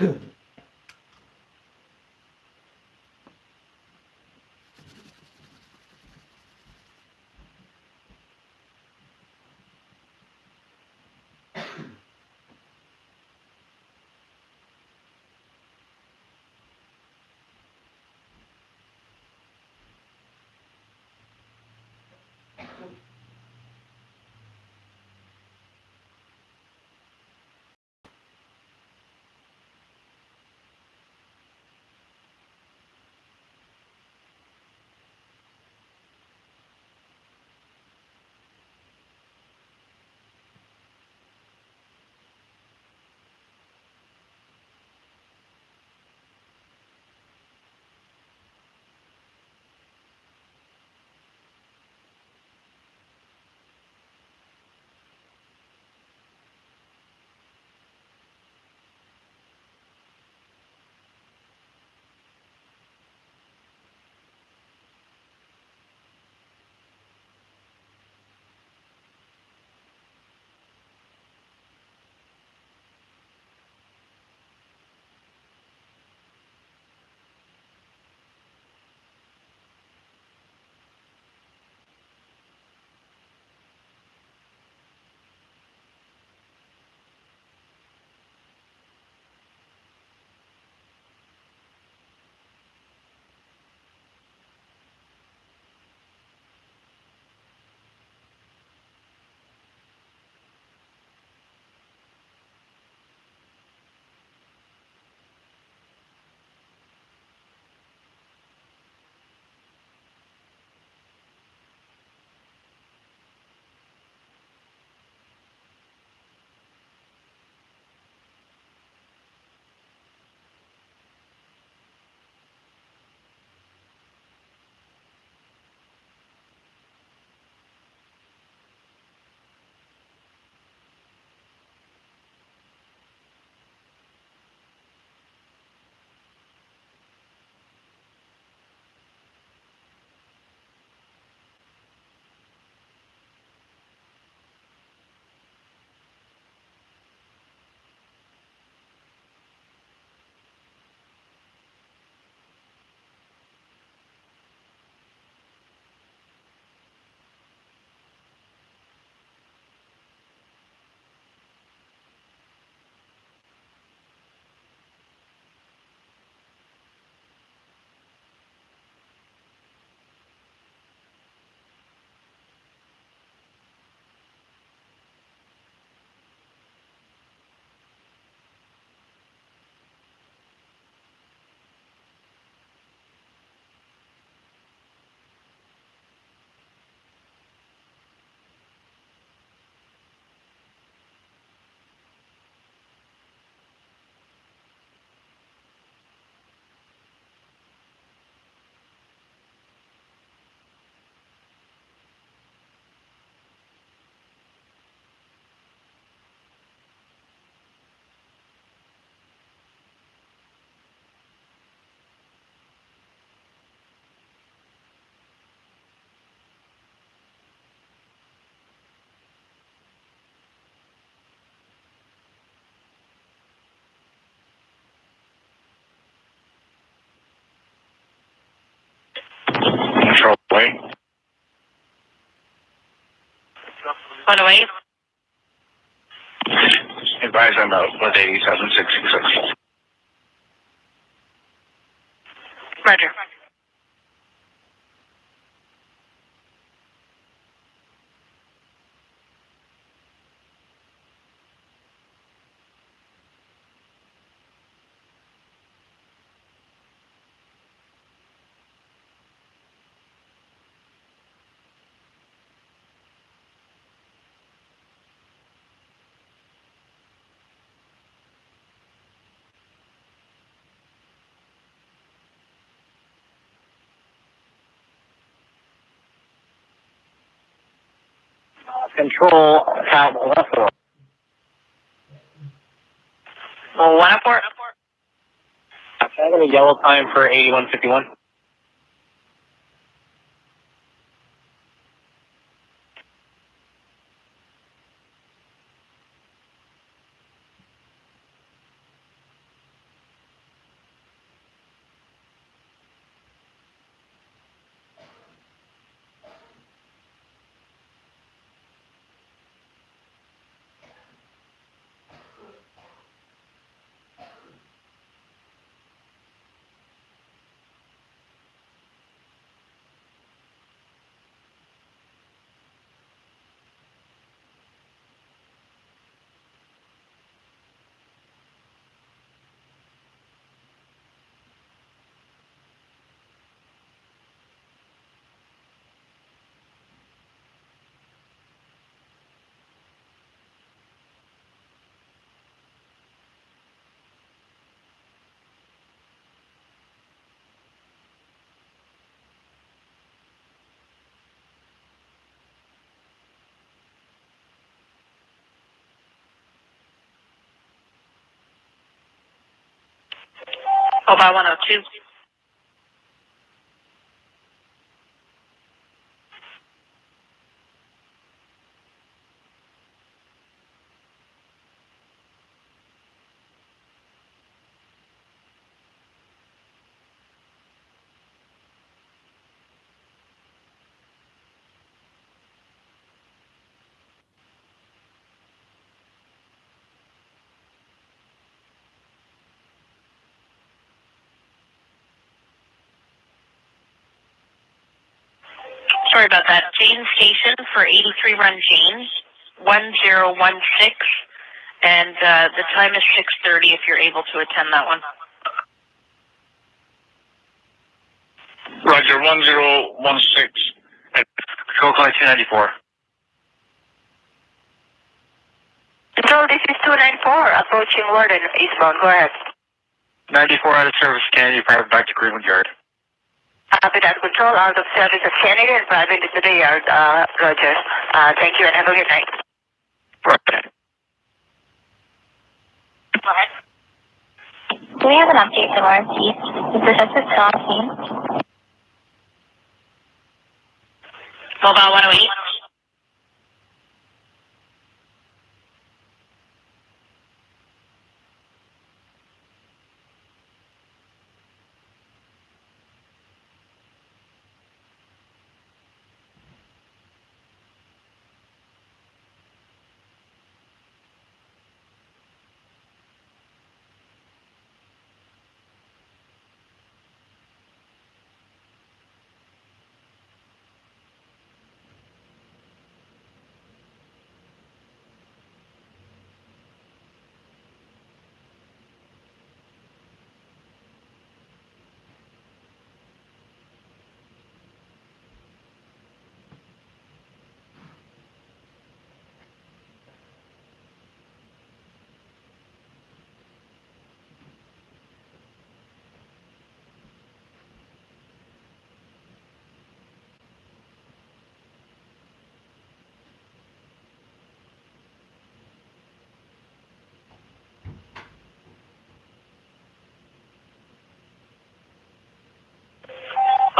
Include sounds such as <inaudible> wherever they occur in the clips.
Point. <laughs> One away. Advise on about 187, Roger. Control at 104. Well, one up four. Can I get a yellow time for 8151? Mobile 102. Sorry about that. Jane Station for 83 Run Jane, 1016. And uh, the time is 6.30 if you're able to attend that one. Roger, 1016. Control Call 294. Control, this is 294, approaching Warden, eastbound. Go ahead. 94 out of service, can Kennedy, private back to Greenwood Yard. Copy that. Control, out of service of Kennedy and private into the yard, uh, Roger. Uh, thank you and have a good night. Right. Go ahead. Do we have an update from our chief? Is the suspect still on scene? Mobile 108.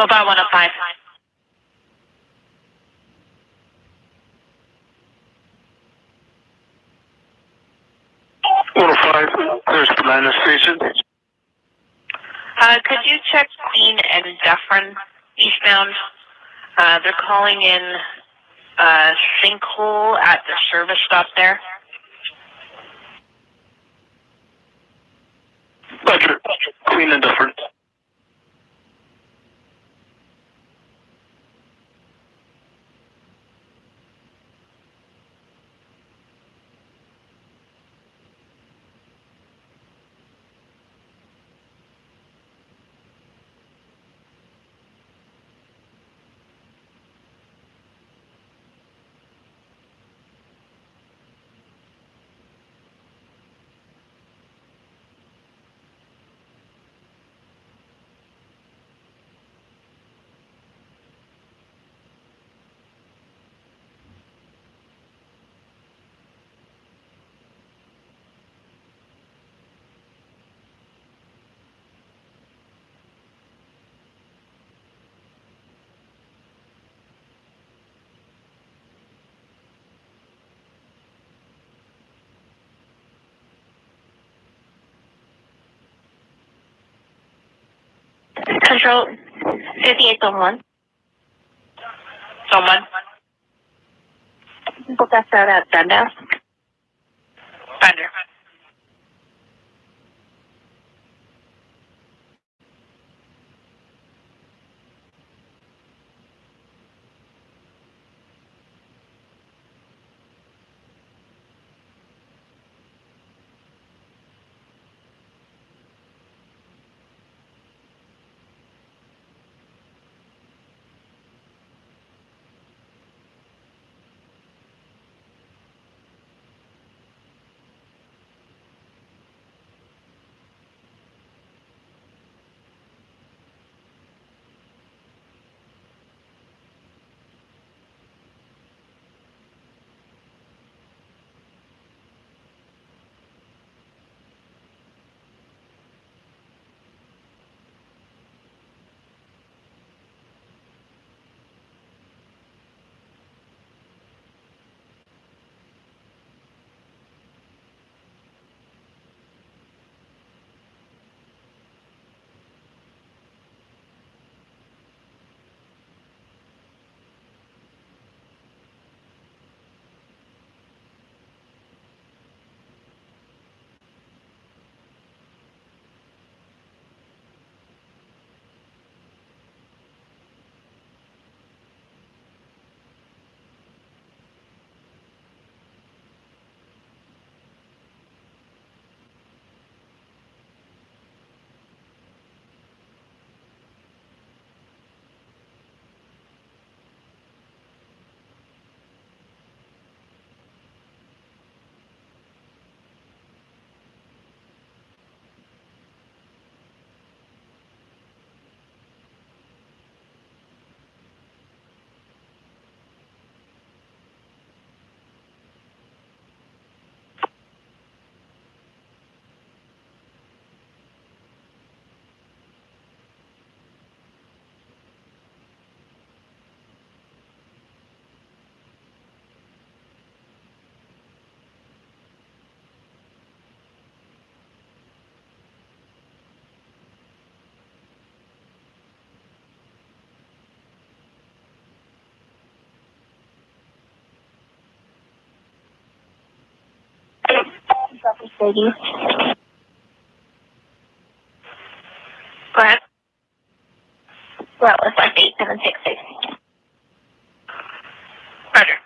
Mobile 105. One oh five. There's the station. Uh, could you check Queen and Dufferin eastbound? Uh, they're calling in uh, sinkhole at the service stop there. Roger. Queen and Dufferin. 5801. Someone? Book us out at Dundas. Go ahead. Route was like 8766. Roger.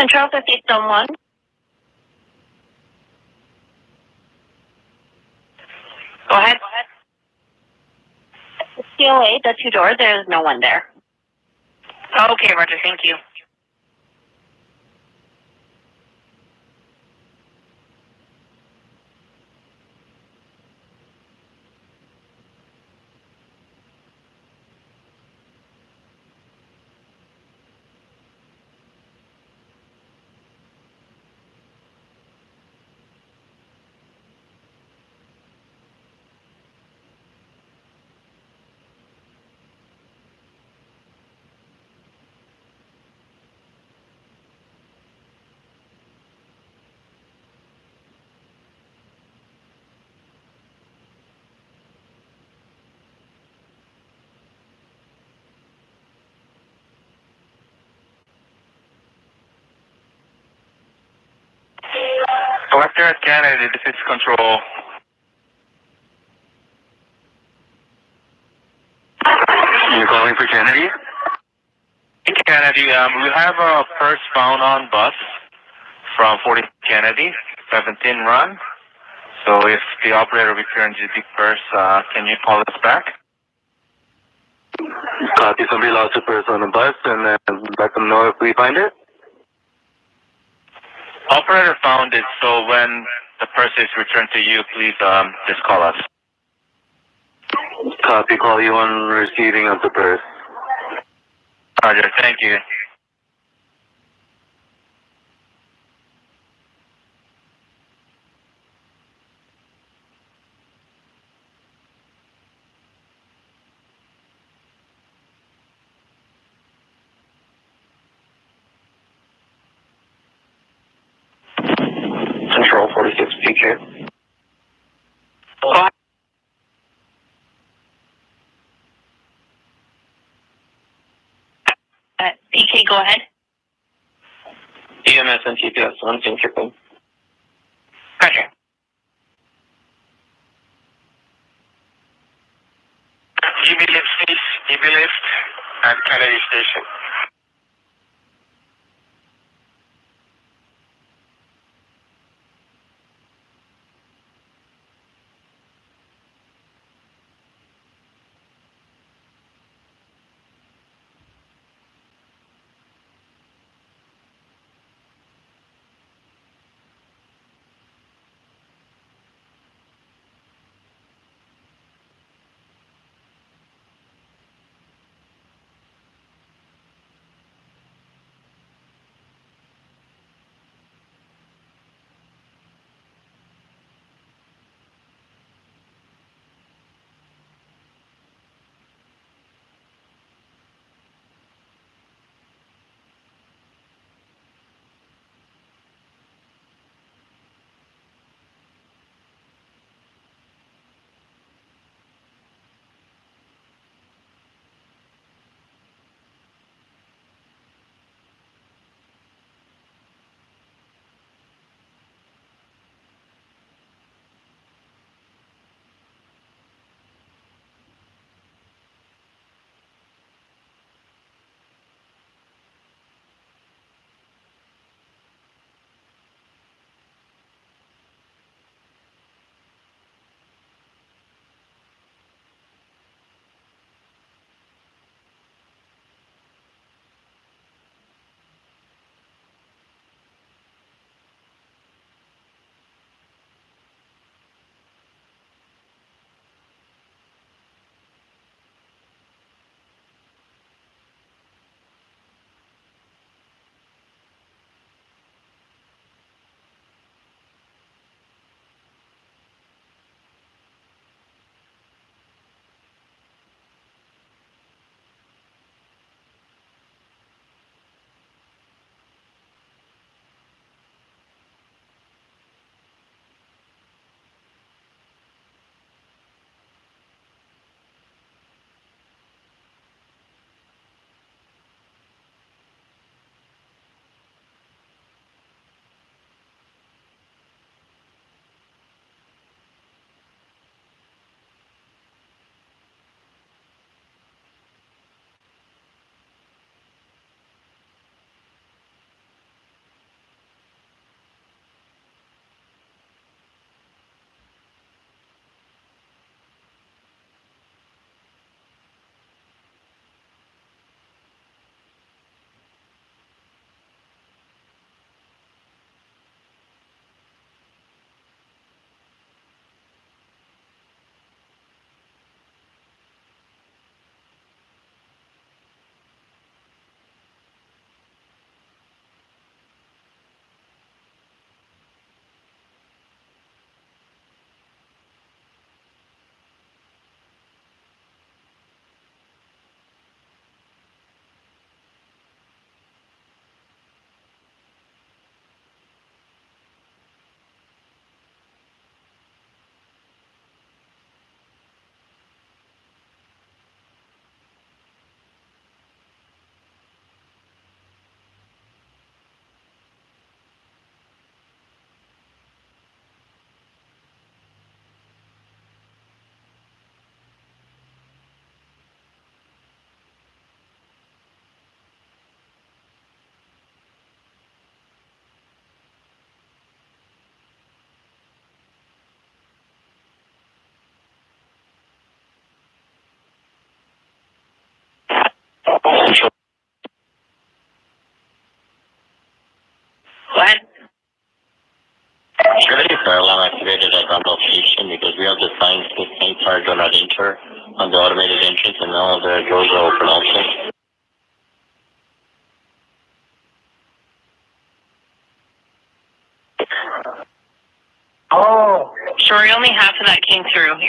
Control 50 Stone 1. Go ahead. COA, the two doors, there's no one there. Okay, Roger. Thank you. Canada, is control. You're calling for Kennedy? Kennedy, um, we have a purse found on bus from 40 Kennedy, 17 run. So if the operator returns you the purse, uh, can you call us back? Copy. Somebody lost a purse on the bus and then let them know if we find it. Operator found it, so when the purse is returned to you, please um, just call us. Copy. Call you on receiving of the purse. Roger, thank you. Control 46 PK. Go ahead. Uh, PK, go ahead. EMS and TPS on Synchrony. Roger.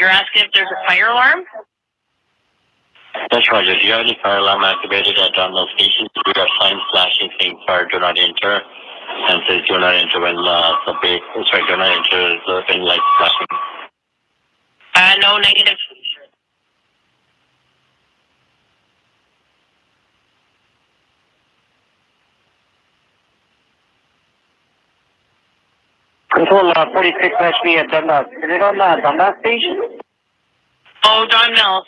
You're asking if there's a fire alarm? That's Roger. Do you have any fire alarm activated at Dunlop Station? We got signs flashing saying fire do not enter and says do not enter when uh, the big, sorry, do not enter the thing light flashing. Uh, no, negative. Control uh, 46 HP at Dundas. Is it on the Dundas station? Oh, Don.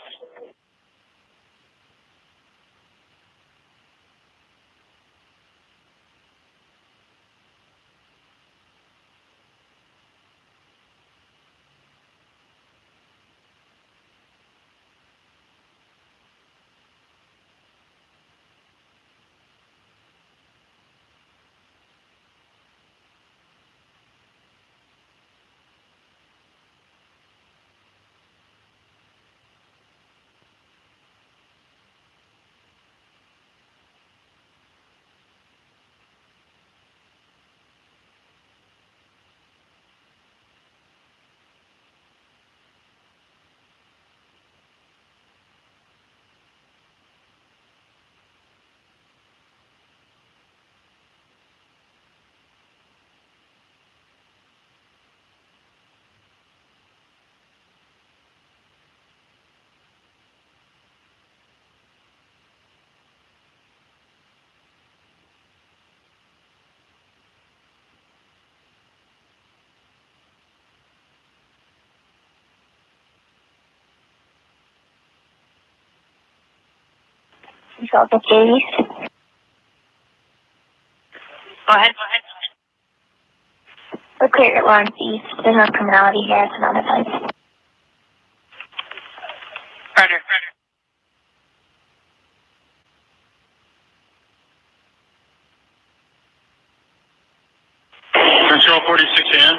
South of Davies. Go ahead. We're clear at Lawrence East. There's no criminality here. It's another place. Roger. Control 46 AM.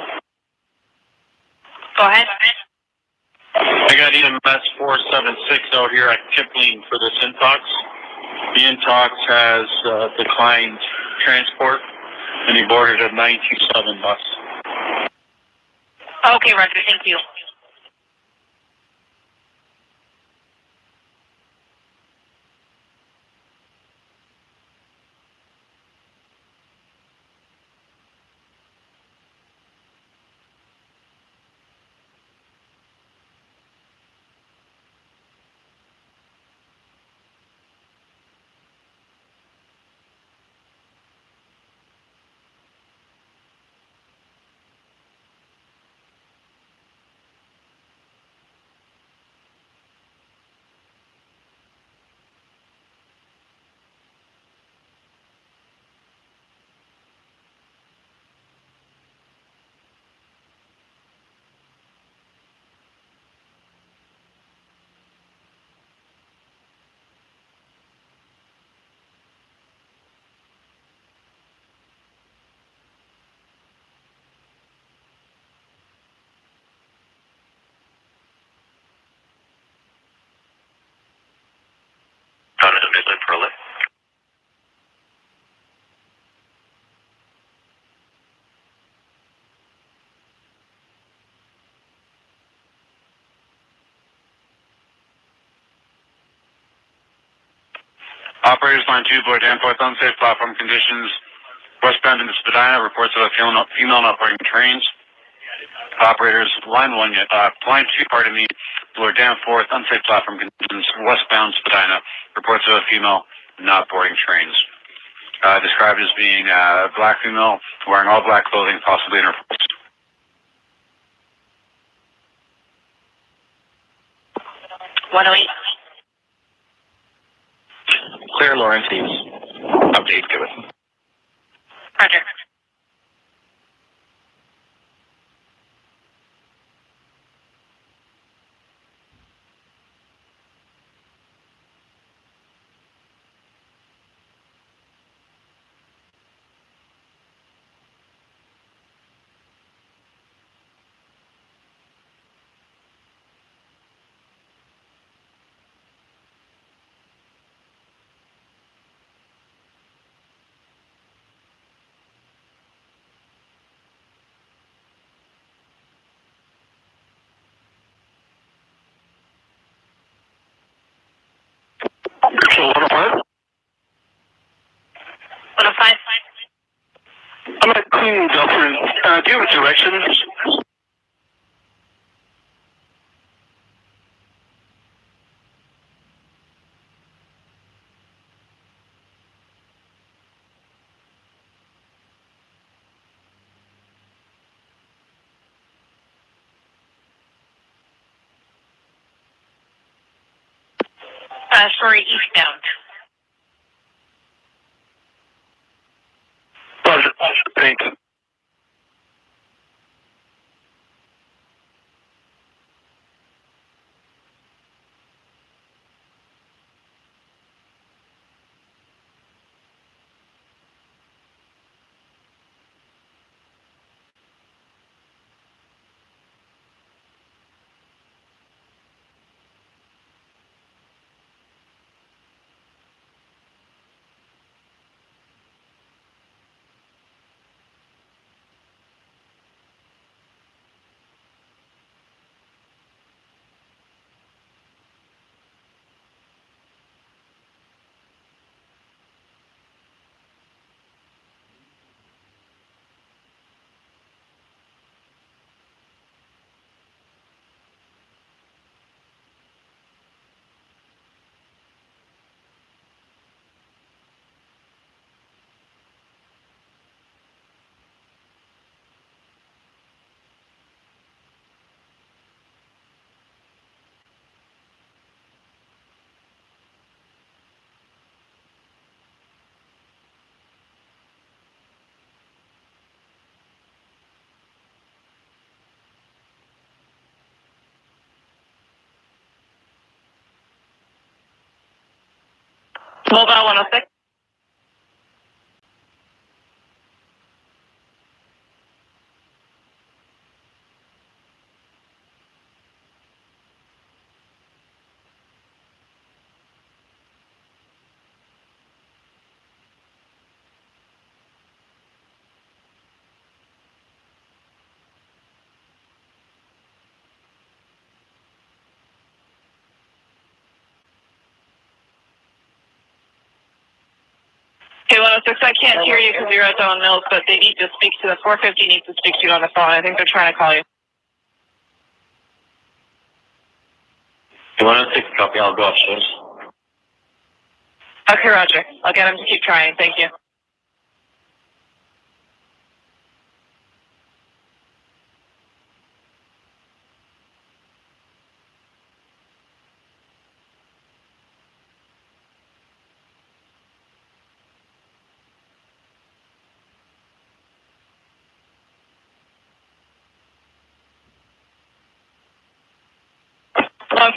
Go ahead. I got EMS 476 out here at Kipling for this Intox. Intox has uh, declined transport and he boarded a 927 bus. Okay, Roger. Thank you. Operators line 2, Bloor Danforth, unsafe platform conditions. Westbound into Spadina, reports of a female, not boarding trains. Operators line 1, uh, line 2, pardon me, Bloor Danforth, unsafe platform conditions, westbound Spadina, reports of a female not boarding trains. Uh, described as being a black female, wearing all black clothing, possibly in her 40s. One oh eight. Clear Lawrence East. Update given. Roger. Central 105. 105. I'm at Queen Dufferin. Uh, do you have directions? Uh, sorry, eastbound. Roger. Thank Mobile 106. Okay, 106, I can't hear you because you're at Don Mills, but they need to speak to the 450 needs to speak to you on the phone. I think they're trying to call you. 106 copy, I'll go upstairs. Okay, Roger. I'll get him to keep trying. Thank you.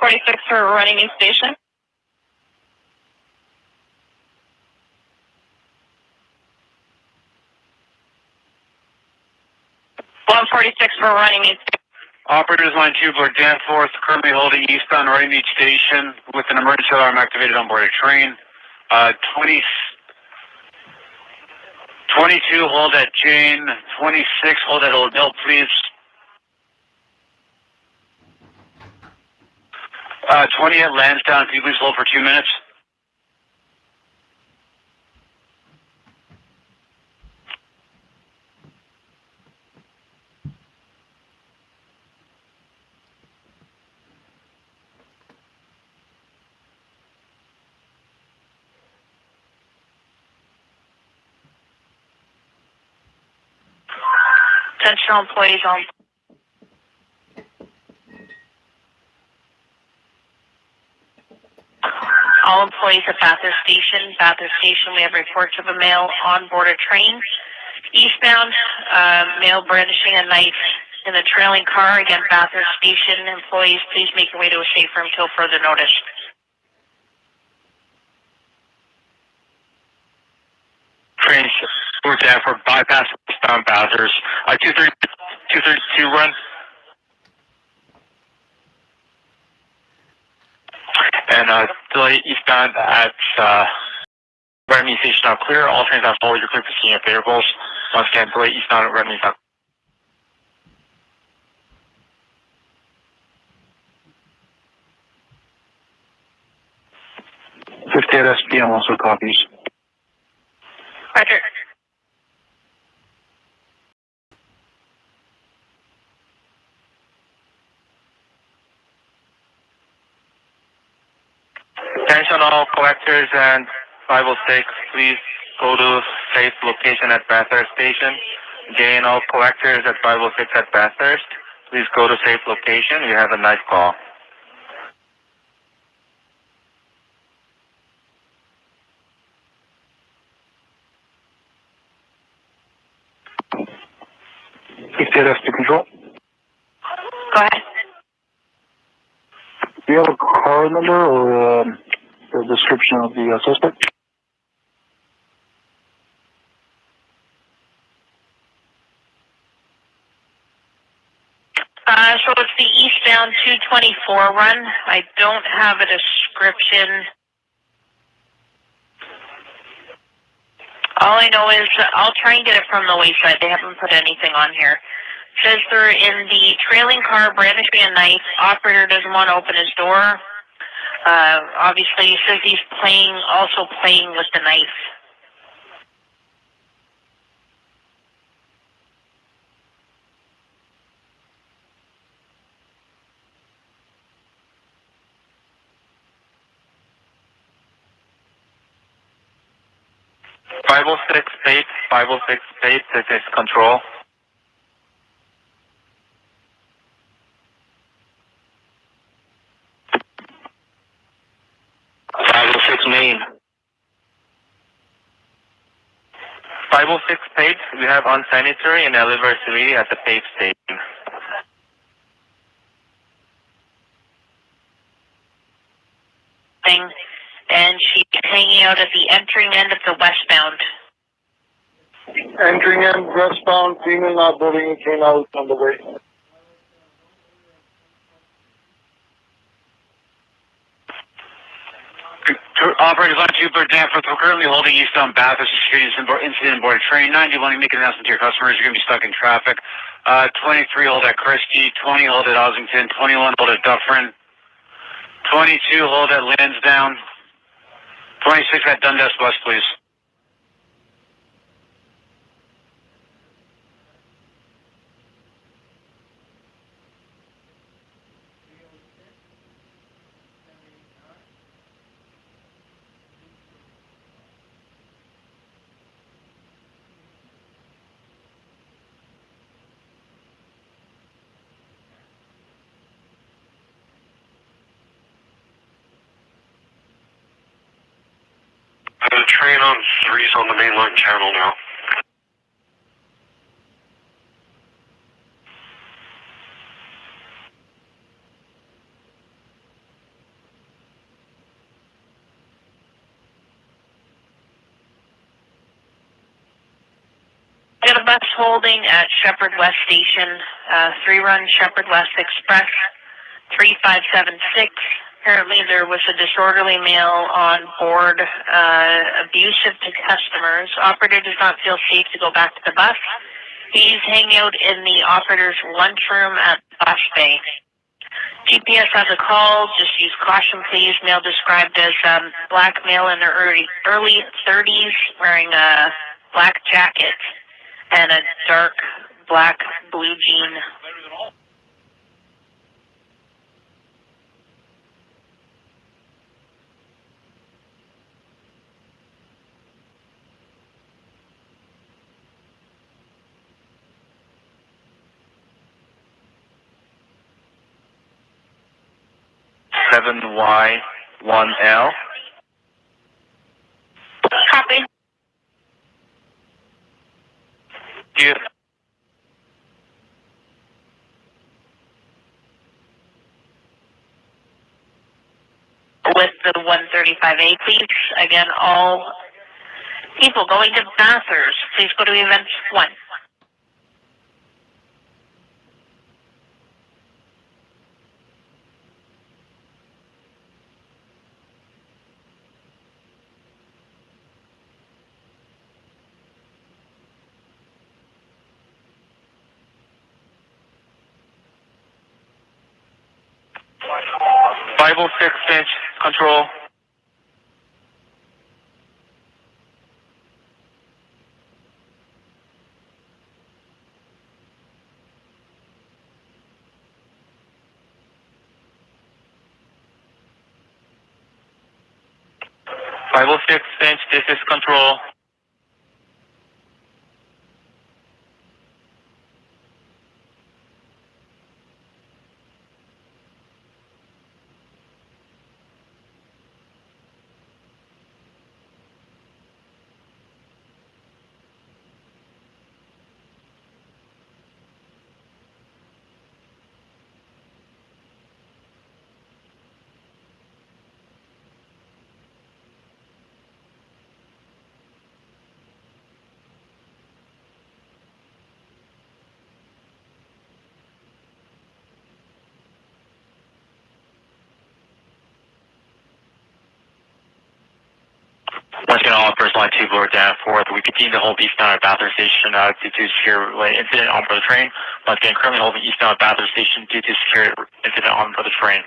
One forty six for Runnymede Station. One forty six for Runnymede. Operators line two, Bloor Danforth, currently holding eastbound Runnymede Station with an emergency alarm activated on board a train. Uh, 20, 22, hold at Jane. 26, hold at Old Mill, please. Uh, 20 at Lansdowne, can you please hold for two minutes? Attention employees on. All employees at Bathurst Station. Bathurst Station, we have reports of a male on board a train. Eastbound, uh, male brandishing a knife in the trailing car. Again, Bathurst Station. Employees, please make your way to a safe room until further notice. Train Danforth, bypass eastbound Bathurst. Uh, 232 run. And uh, delay eastbound at uh, Redmond Station now clear. All trains have followed your clear for seeing variables. Once again, delay eastbound at Redmond now 58 SPM also copies. Roger. Attention all collectors and 506, please go to safe location at Bathurst Station. Again, all collectors at 506 at Bathurst, please go to safe location. You have a nice call. Fifty-eight SP control. Go ahead. Do you have a car number or um, a description of the uh, suspect? Uh, so it's the eastbound 224 run. I don't have a description. All I know is I'll try and get it from the wayside. They haven't put anything on here. Says they're in the trailing car brandishing a knife. Operator doesn't want to open his door. Uh, obviously, he he's playing, also playing with the knife. Five oh six eight, five oh six eight, this is control. Five oh six main. 506 Pape, we have unsanitary and anniversary at the Pape station. Thing, and she's hanging out at the entering end of the westbound. Entering end westbound, female not boarding came out on the way. Operators on Bloor Danforth, we're currently holding eastbound Bathurst Security Incident board train. 91, you make an announcement to your customers. You're going to be stuck in traffic. Uh, 23 hold at Christie, 20 hold at Ossington, 21 hold at Dufferin, 22 hold at Lansdowne, 26 at Dundas West, please. The train on three's on the mainline channel now. Got a bus holding at Sheppard West Station, uh, three run Sheppard West Express, 3576. Apparently there was a disorderly male on board, uh, abusive to customers. Operator does not feel safe to go back to the bus. He's hanging out in the operator's lunchroom at Bus Bay. TPS has a call. Just use caution, please. Male described as um, black male in their early early 30s, wearing a black jacket and a dark black blue jean. Seven Y one L. Copy. You With the 135A, please. Again, all people going to Bathurst, please go to events one. five oh six inch control. 506 Finch, this is control. Once again, all first line two, Lord down fourth. We continue to hold eastbound at Bathurst Station uh, due to secure incident on board the train. Once again, currently holding eastbound at Bathurst Station due to secure incident on board the train.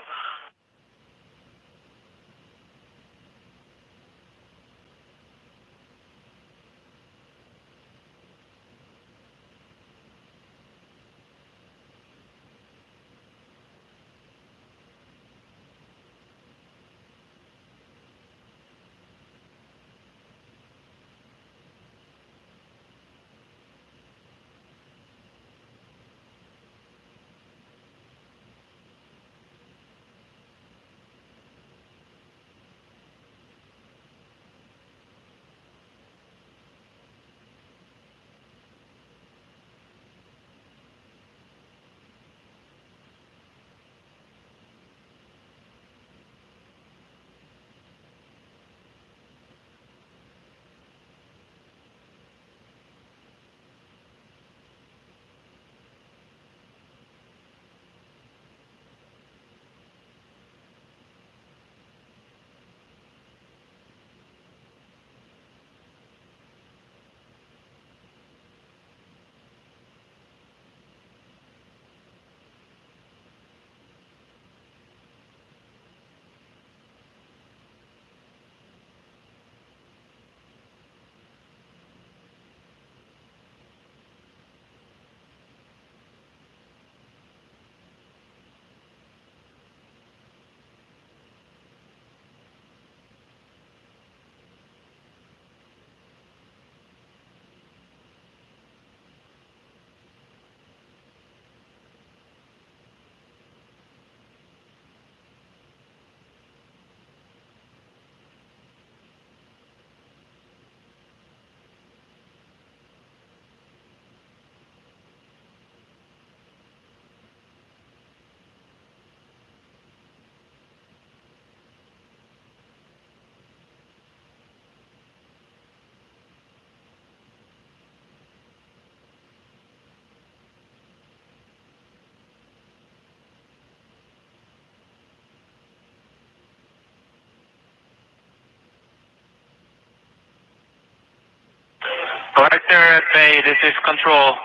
Collector at Bay, this is control.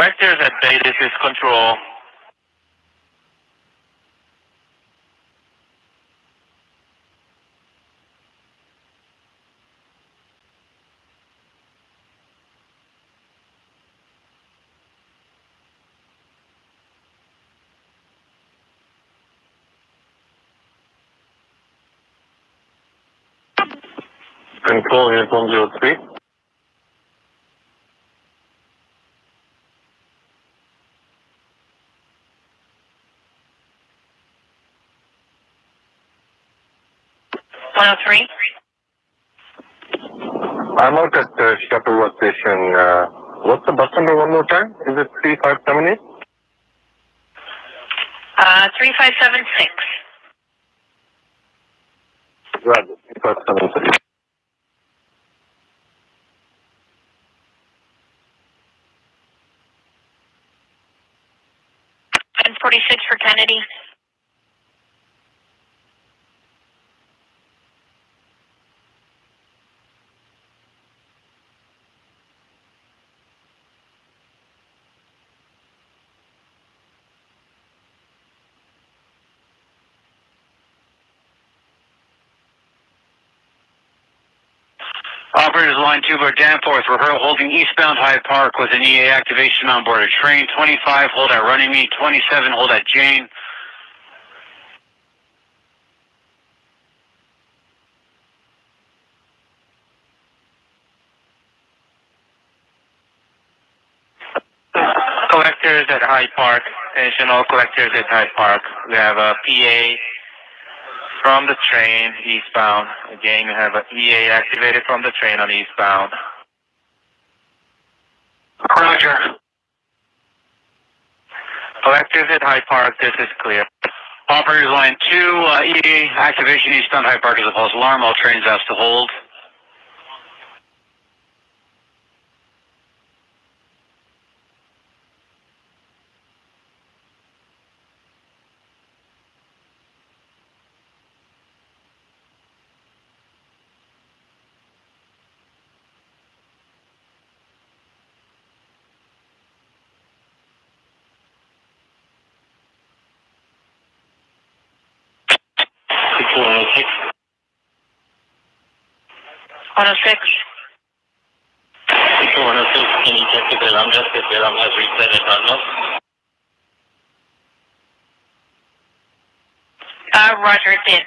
Collectors at Bay, this is control. Control unit 103. One oh three. Oh I'm out at uh, Sheppard West station. Uh, what's the bus number one more time? Is it 3578? Uh, 3576. Right, 3576. Forty-six for Kennedy. Operators line two Bloor Danforth, we're holding eastbound High Park with an EA activation on board a train. 25, hold at Runnymede. 27, hold at Jane. Collectors at High Park. Attention all collectors at High Park. We have a PA from the train eastbound. Again, we have a EA activated from the train on eastbound. Roger. Collectors at High Park, this is clear. Operators line two, uh, EA activation eastbound High Park is a false alarm. All trains asked to hold. Six one oh six. 106. Six one oh six. Can you check if the alarm desk if the alarm has reset at Dunlop? Uh, Roger, it did.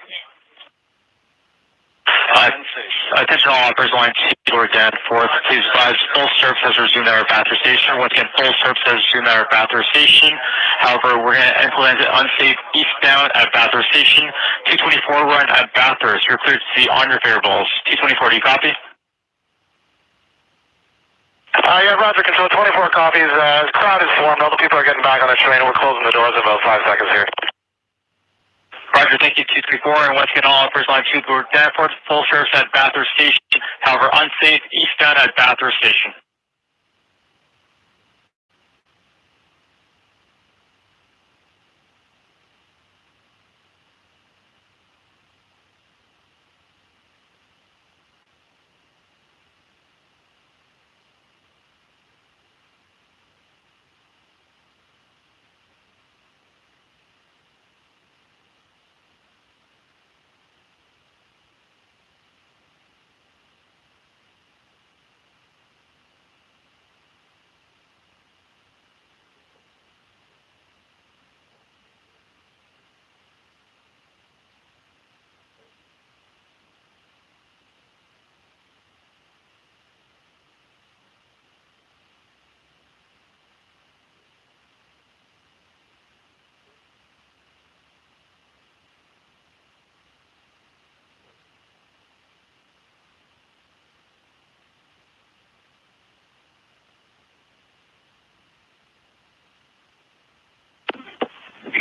Attention all operators line two Bloor Danforth. Please advise full service has resumed at our Bathurst station. Once again, full service has resumed at our Bathurst station. However, we're going to implement it unsafe eastbound at Bathurst station. 224 run at Bathurst. You're cleared to see on your variables. 224, do you copy? Uh, yeah, Roger, control 24 copies. Uh, crowd is formed. All the people are getting back on the train. We're closing the doors in about five seconds here. Roger, thank you, 234. And once again, all operators line two Bloor Danforth. Full service at Bathurst station. However, unsafe eastbound at Bathurst station.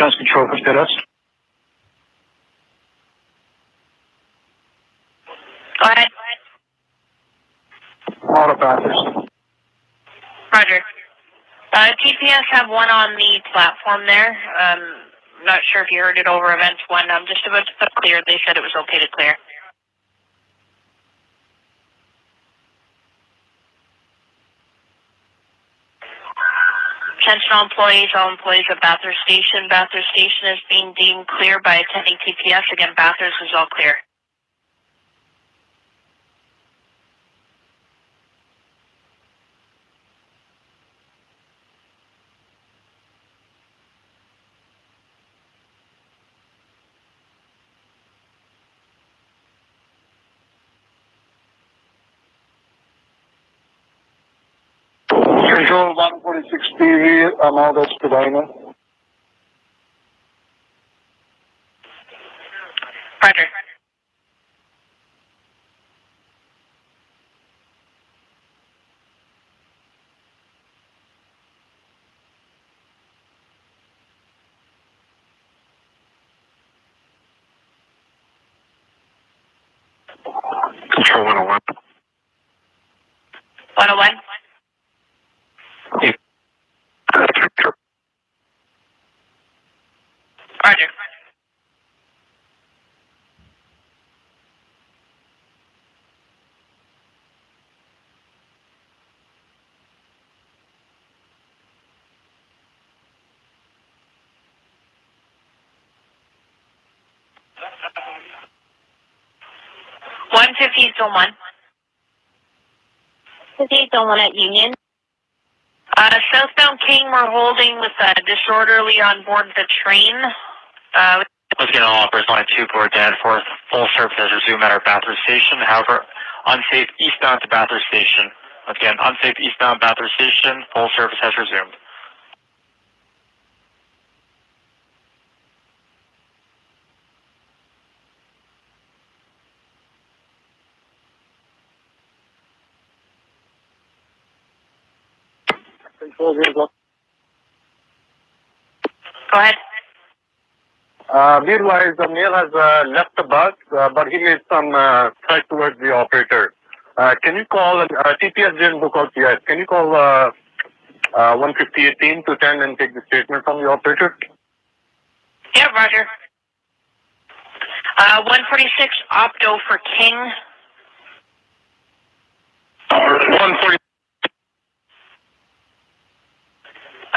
Gas control for status. Go ahead. Auto Bathurst. Roger. Uh, TPS have one on the platform there. Um, not sure if you heard it over events one. I'm just about to put clear. They said it was okay to clear. Attention all employees, all employees at Bathurst Station. Bathurst Station is being deemed clear by attending TPS. Again, Bathurst is all clear. Control 146 TV, I'm all that's Spadina. Roger. Control 101. 101. Eight zone one. This is zone one at Union. Uh, southbound King, we're holding with a disorderly on board the train. Uh, Once again, all operators line two, Bloor Danforth. Full service has resumed at our Bathurst station. However, unsafe eastbound to Bathurst station. Once again, unsafe eastbound Bathurst station. Full service has resumed. Control zero go. ahead. Uh, meanwhile, male has uh, left the bus, uh, but he made some uh, threat towards the operator. Uh, can you call, uh, TPS didn't book out yet. Can you call uh, uh, 15018 to 10 and take the statement from the operator? Yeah, Roger. Uh, 146 Opto for King. 140.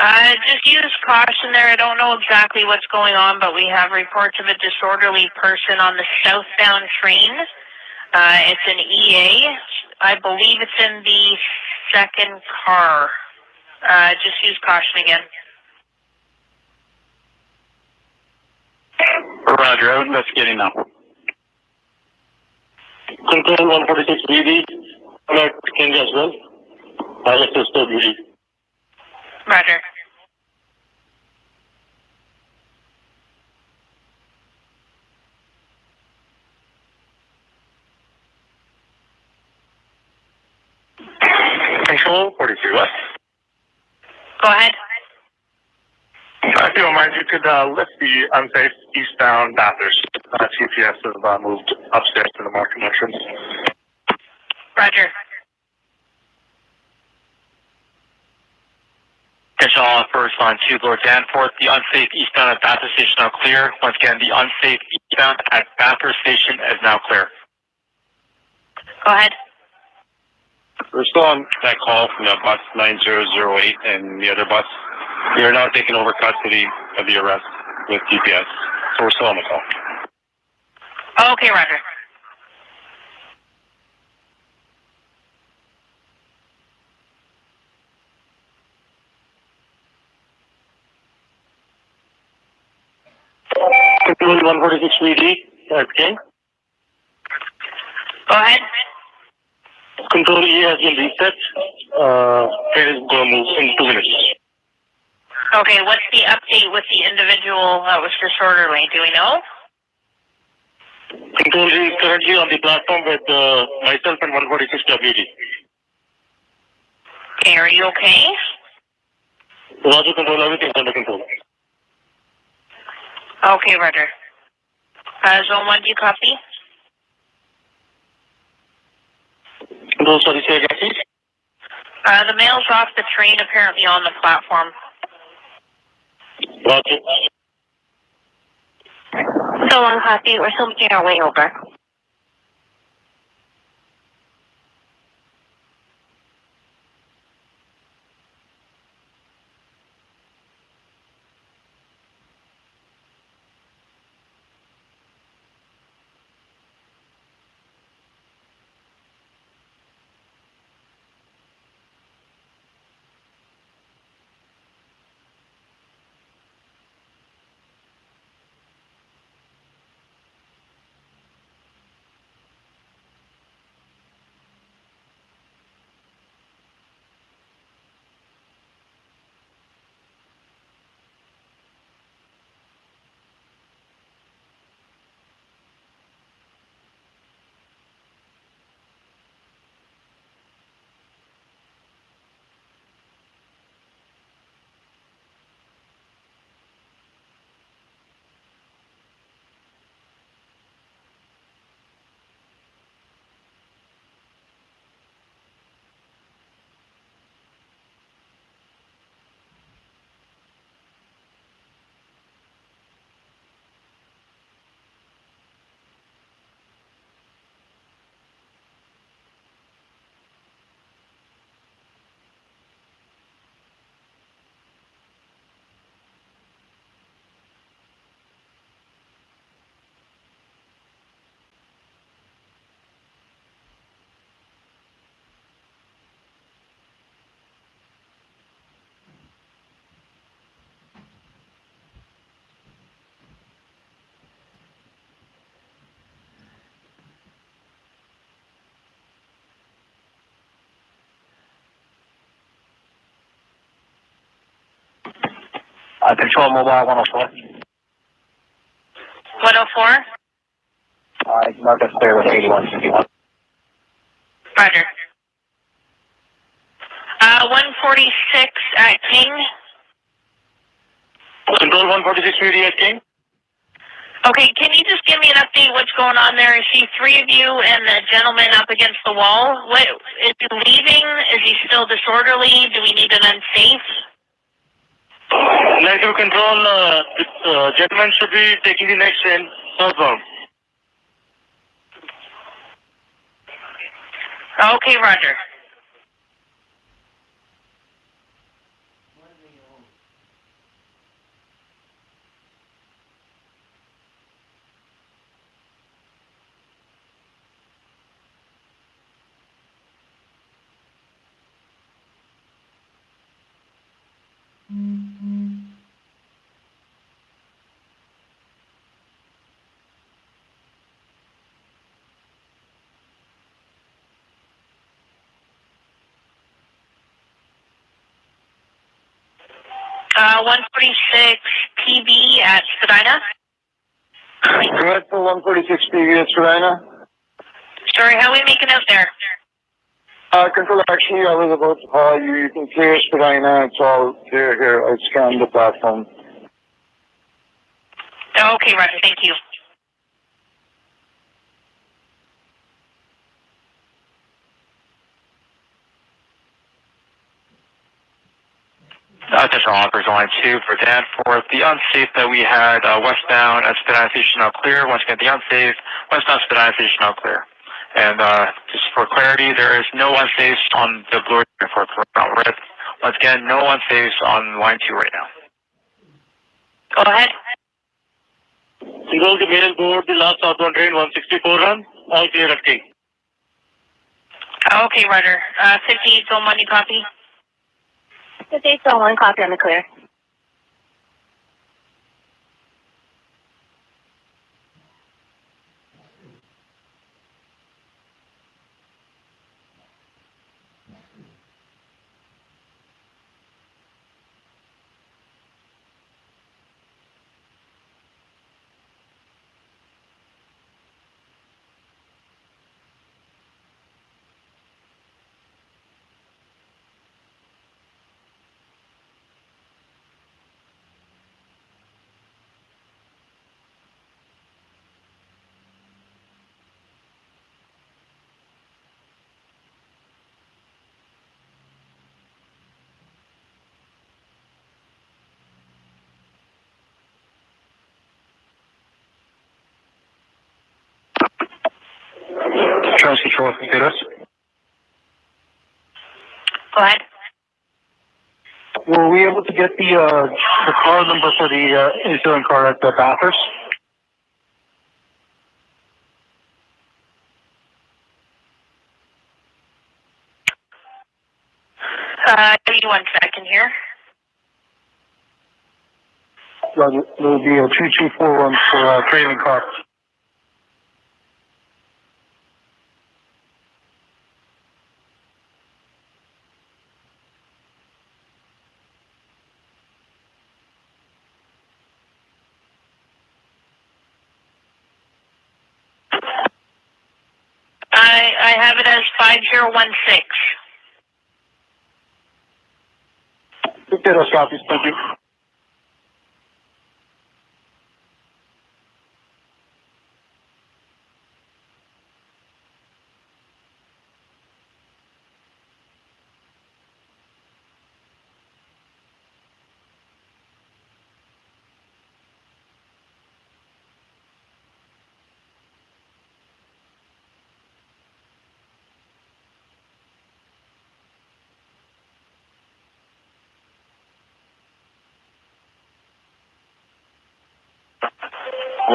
Uh, just use caution there. I don't know exactly what's going on, but we have reports of a disorderly person on the southbound train. Uh, it's an EA. I believe it's in the second car. Uh, just use caution again. Roger, I was investigating now. Control 146 BD, alert King as well. Pilot sister BD. Roger. Control 42 West. Go ahead. If you don't mind, you could uh, lift the unsafe eastbound Bathurst. Uh, TPS has uh, moved upstairs to the market entrance. Roger. Attention all first line two, Bloor Danforth. The unsafe eastbound at Bathurst station now clear. Once again, the unsafe eastbound at Bathurst station is now clear. Go ahead. We're still on that call from the bus 9008 and the other bus. We are now taking over custody of the arrest with TPS. So we're still on the call. Okay, Roger. 146 BD, uh. Go ahead. Control E has been reset. Uh, train is going to move in two minutes. Okay, what's the update with the individual that was disorderly? Do we know? Control E is currently on the platform with uh, myself and 146 WD. Okay, are you okay? Roger, control, everything's under control. Okay, Roger. Uh, zone 1, do you copy? Control, sorry, say again. Uh, the mail's off the train, apparently on the platform. Roger. Zone one copy. We're still making our way over. Uh, control mobile 104. 104? Uh, mark us clear with 8151. Roger. Uh, 146 at King. Control 146 PD at King. Okay, can you just give me an update what's going on there? I see three of you and the gentleman up against the wall. What, is he leaving? Is he still disorderly? Do we need an unsafe? Negative control, uh, this uh, gentleman should be taking the next train southbound. Okay, Roger. Uh, 146 PB at Spadina. Go for 146 PD at Spadina. Sorry, how are we making out there? Uh, control, actually, I was about to call you. You can clear Spadina. It's all clear here. I scanned the platform. Okay, Roger, thank you. Attention all operators, line 2 for Danforth. The unsafe that we had uh, westbound at Spadina Station now clear. Once again, the unsafe westbound Spadina Station now clear. And uh, just for clarity, there is no unsafe on the Bloor Danforth route. Red. Once again, no unsafe on line 2 right now. Go ahead. Control the mail board, the last outbound train, 164 run. All clear at King. Okay, Roger. Uh, 58 Zone you copy? 58 Zone 1, copy on the clear. Control, computers. Go ahead. Were we able to get the uh, the car number for the uh, incident car at the Bathurst? Uh, give me one second here. Well, There will be a 2241 for uh, trailing car. I, I have it as 5016. Computers copies, thank you.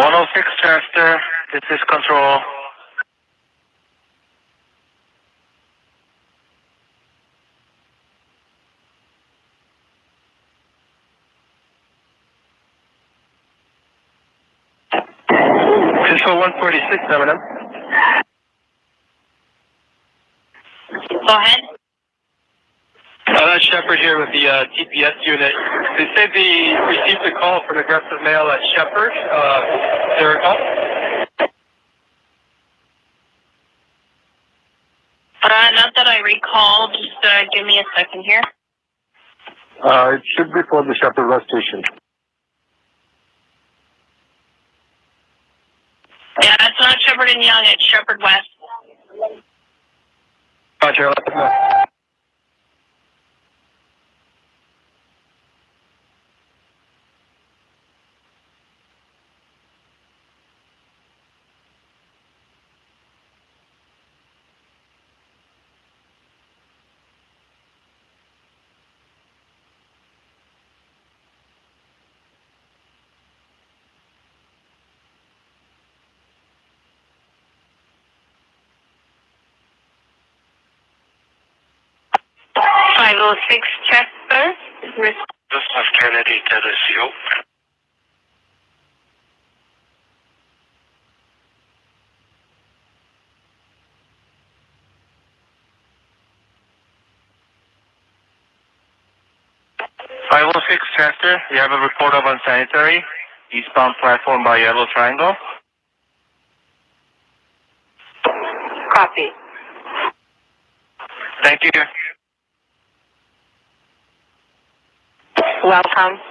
One oh six Chester, this is control. Control one forty six, Eminem. That's Sheppard here with the uh, TPS unit. They say they received a call from aggressive male at Sheppard. Uh, is there a call? Uh, not that I recall. Just uh, give me a second here. Uh, it should be for the Sheppard West Station. Yeah, it's not Sheppard and Yonge. It's Sheppard West. Roger, let them know. Five six Chester. This is Kennedy to the CO. Five oh six Chester, you have a report of unsanitary eastbound platform by Yellow Triangle. Copy. Thank you. Welcome. Um,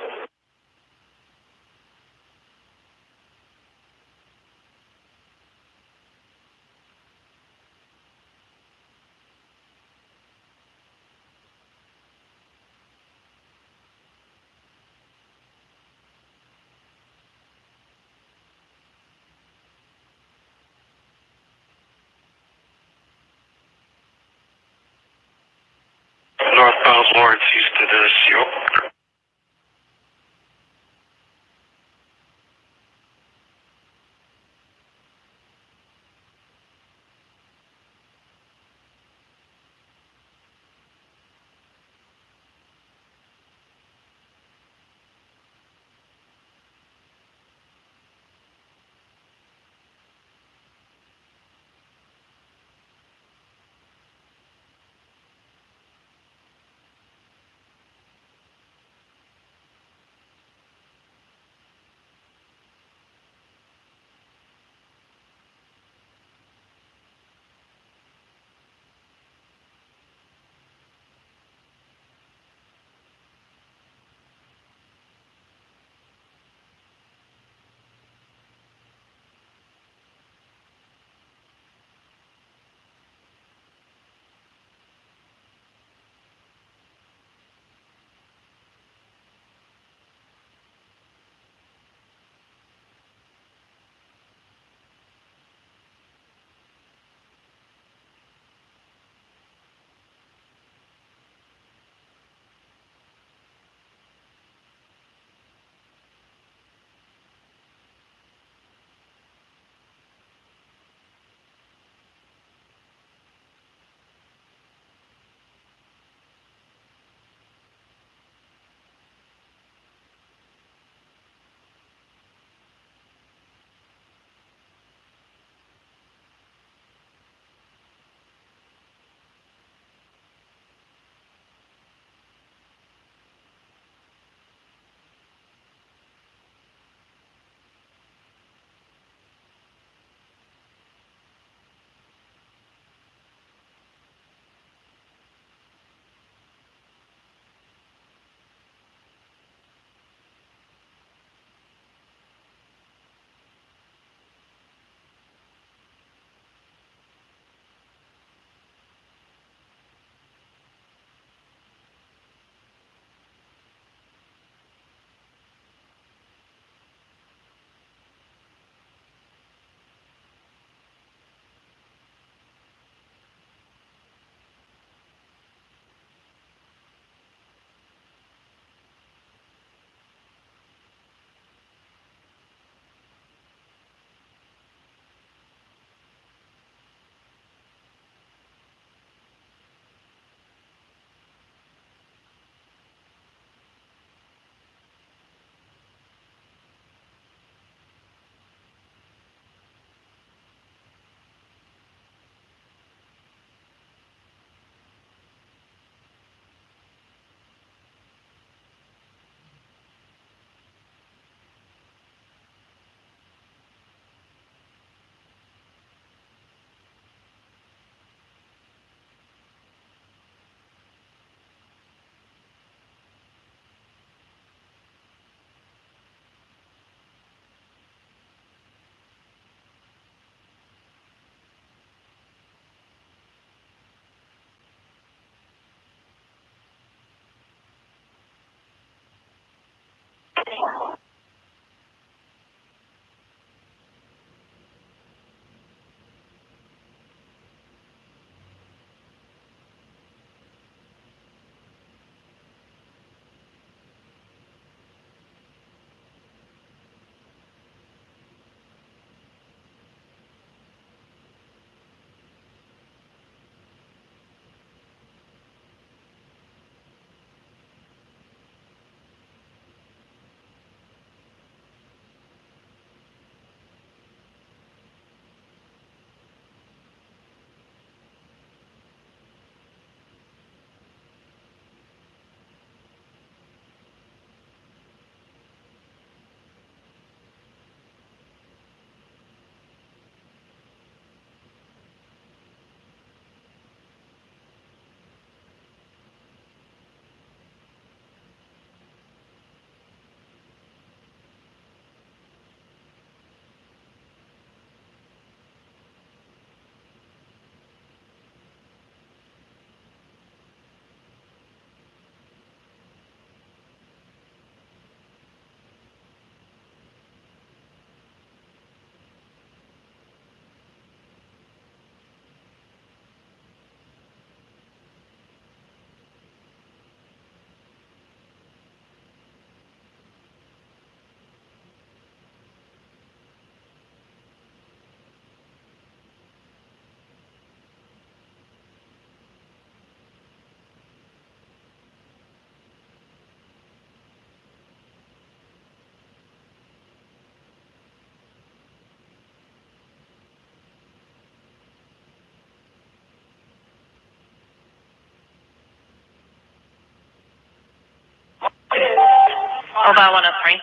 Mobile 103.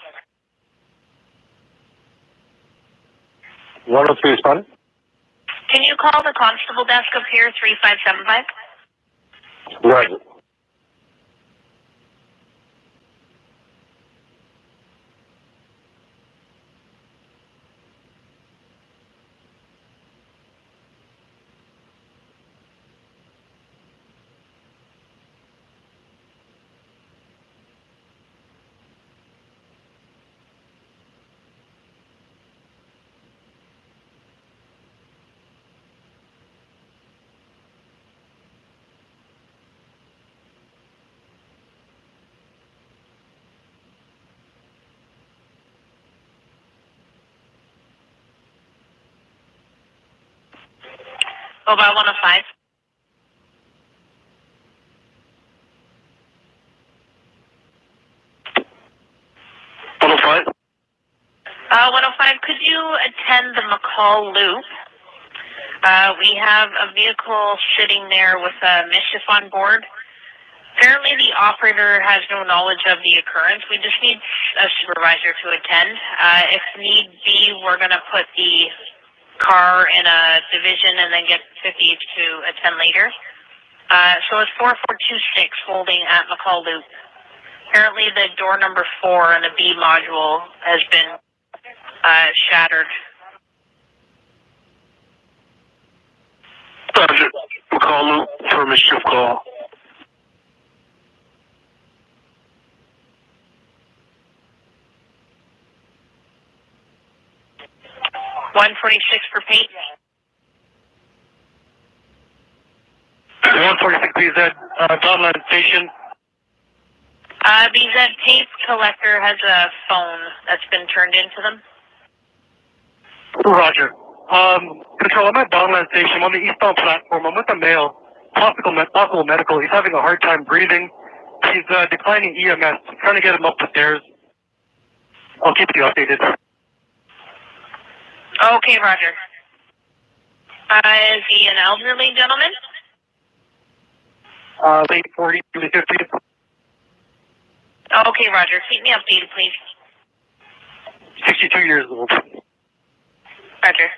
103 respond. Can you call the constable desk up here, 3575? Roger. Mobile 105. One oh five. Uh, 105, could you attend the McCall Loop? Uh, we have a vehicle sitting there with a mischief on board. Apparently, the operator has no knowledge of the occurrence. We just need a supervisor to attend. Uh, if need be, we're going to put the car in a division and then get 50 each to attend later. Uh, so it's 4426 holding at McCall Loop. Apparently, the door number four in the B module has been uh, shattered. Roger. McCall loop for a mischief call. One forty six for Pape. 146 BZ, uh, Donland Station. Uh, BZ tape collector has a phone that's been turned into them. Roger. Um, Control, I'm at Donland Station. I'm on the eastbound platform. I'm with a male. Possible, med- possible medical. He's having a hard time breathing. He's uh, declining EMS. I'm trying to get him up the stairs. I'll keep you updated. Okay, Roger. Uh, is he an elderly gentleman? Uh, late 40s, early 50s. Okay, Roger. Keep me updated, please. 62 years old. Roger.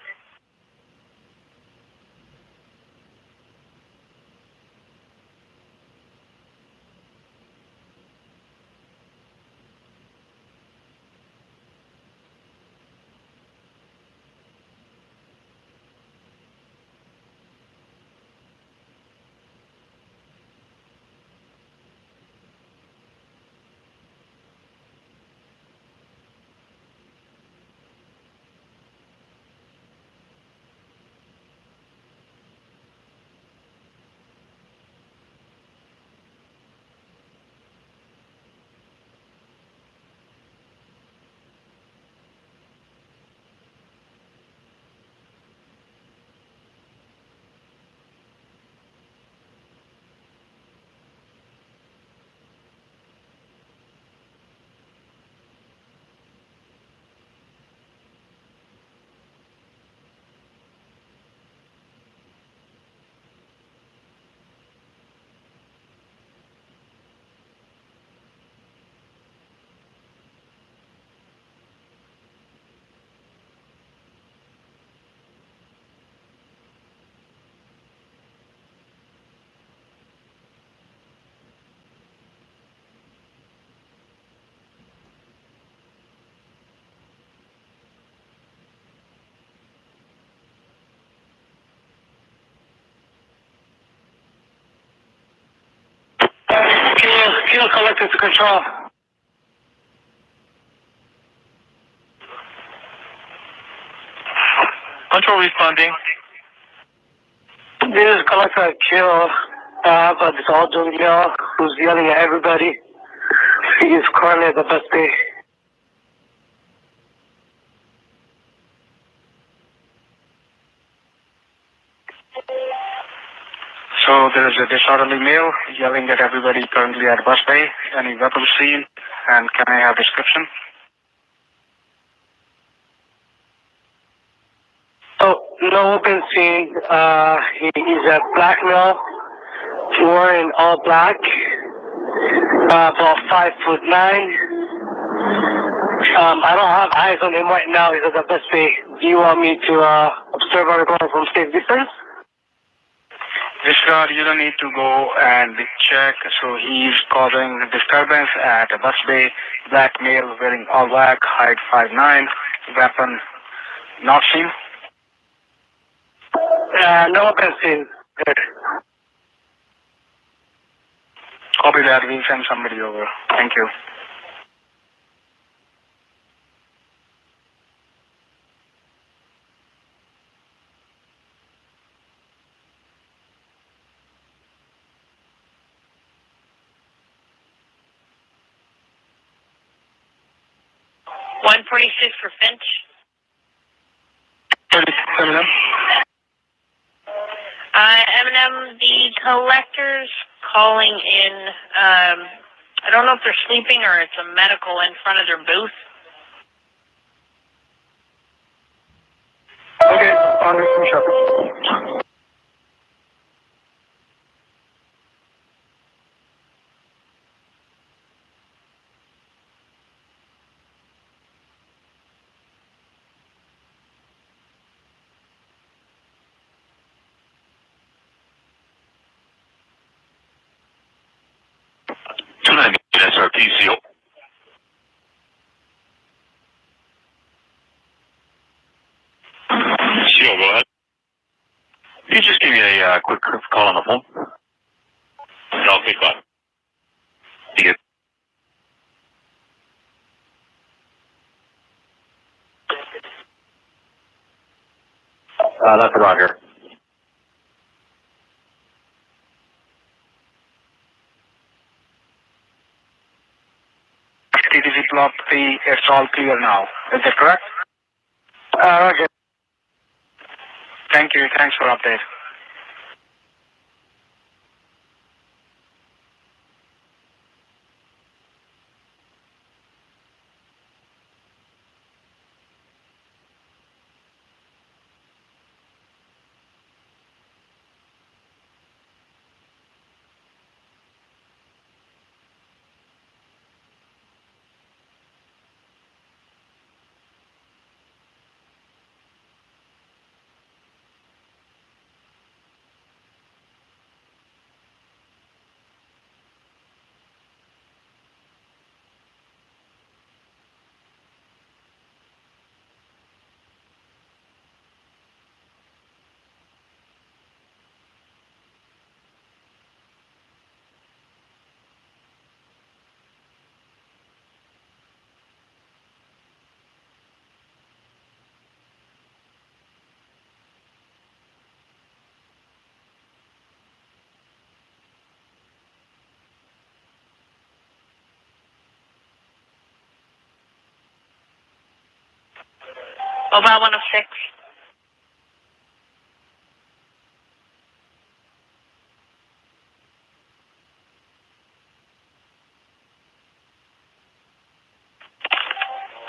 Kilo, collected to control. Control responding. This is Collector Kilo. Uh, I have older male who's yelling at everybody. He is currently at the bus. So there is a disorderly male yelling at everybody currently at bus bay. Any weapons seen? And can I have description? Oh, no open scene. Uh, he is a black male, wearing all black, uh, about five foot nine, Um, I don't have eyes on him right now. He's at the best bay. Do you want me to uh, observe our from state distance? Discard, you don't need to go and check. So he's causing disturbance at a bus bay. Black male wearing all black, height 5'9", weapon not seen. Uh, no weapon seen. Good. Copy that. We'll send somebody over. Thank you. One forty-six for Finch. Eminem. Uh, Eminem, the collectors calling in. Um, I don't know if they're sleeping or it's a medical in front of their booth. Okay, on with Sheppard. Two nine SRP seal. Seal, go ahead. Can you just give me a uh, quick call on the phone? No, quick one. You Uh, that's Roger. TTC block 3, it's all clear now. Is that correct? Uh, okay. Thank you. Thanks for update. Mobile 106.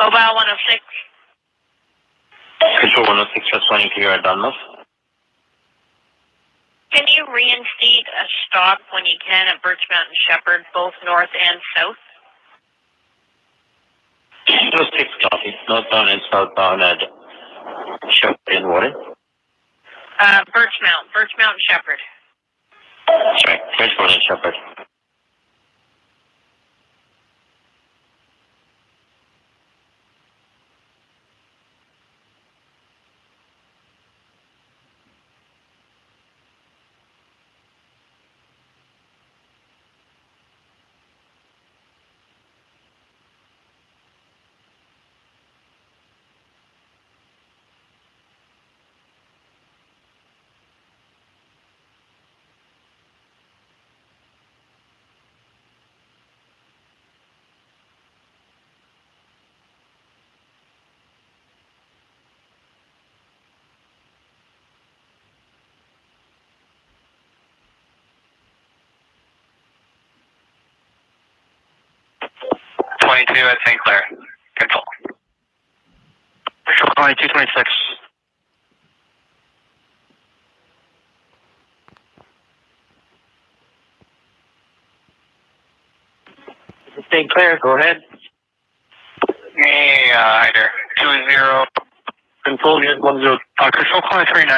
Mobile 106. Control 106, just running clear at Dunmouth. Can you reinstate a stop when you can at Birch Mountain Sheppard, both north and south? Just six copy. Northbound and southbound at Sheppard and Warden. Uh, Birch Mount, Birch Mountain Sheppard. Sorry, Bridgeport and Sheppard. 2 at St. Clair. control. all. 2226. St. Clair, go ahead. Hey, uh, hi there. 20. Control, 10. Uh, control 29.